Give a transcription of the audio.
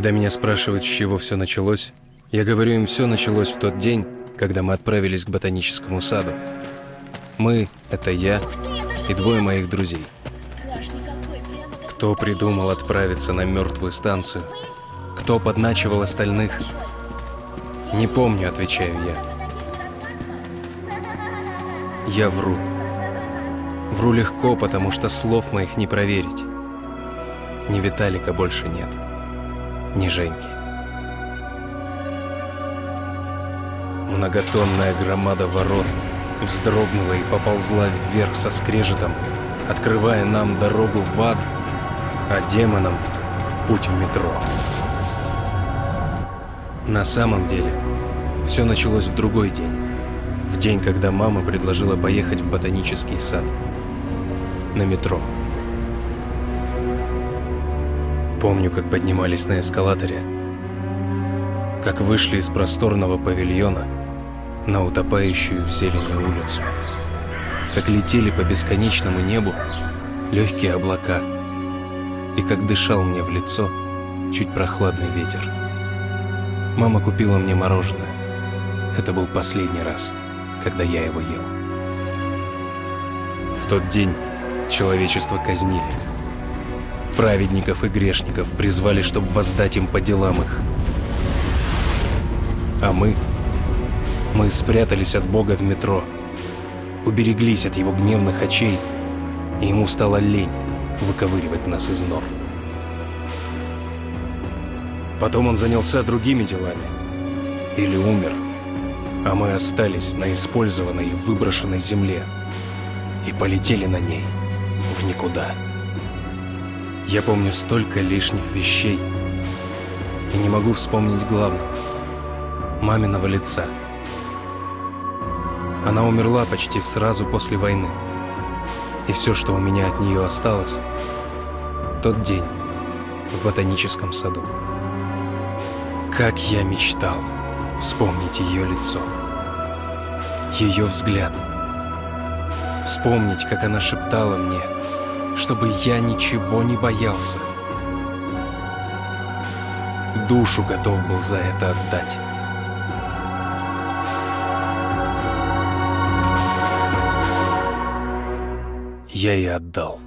Когда меня спрашивают, с чего все началось, я говорю им, все началось в тот день, когда мы отправились к ботаническому саду. Мы — это я и двое моих друзей. Кто придумал отправиться на мертвую станцию? Кто подначивал остальных? Не помню, отвечаю я. Я вру. Вру легко, потому что слов моих не проверить. Ни Виталика больше нет ни Женьки. Многотонная громада ворот вздрогнула и поползла вверх со скрежетом, открывая нам дорогу в ад, а демонам путь в метро. На самом деле, все началось в другой день. В день, когда мама предложила поехать в ботанический сад. На метро. Помню, как поднимались на эскалаторе, как вышли из просторного павильона на утопающую в зелени улицу, как летели по бесконечному небу легкие облака, и как дышал мне в лицо чуть прохладный ветер. Мама купила мне мороженое. Это был последний раз, когда я его ел. В тот день человечество казнили праведников и грешников призвали, чтобы воздать им по делам их. А мы... Мы спрятались от Бога в метро, убереглись от его гневных очей, и ему стало лень выковыривать нас из нор. Потом он занялся другими делами. Или умер. А мы остались на использованной и выброшенной земле. И полетели на ней в никуда. Я помню столько лишних вещей и не могу вспомнить главного – маминого лица. Она умерла почти сразу после войны. И все, что у меня от нее осталось – тот день в ботаническом саду. Как я мечтал вспомнить ее лицо, ее взгляд, вспомнить, как она шептала мне – чтобы я ничего не боялся. Душу готов был за это отдать. Я и отдал.